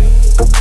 Yeah.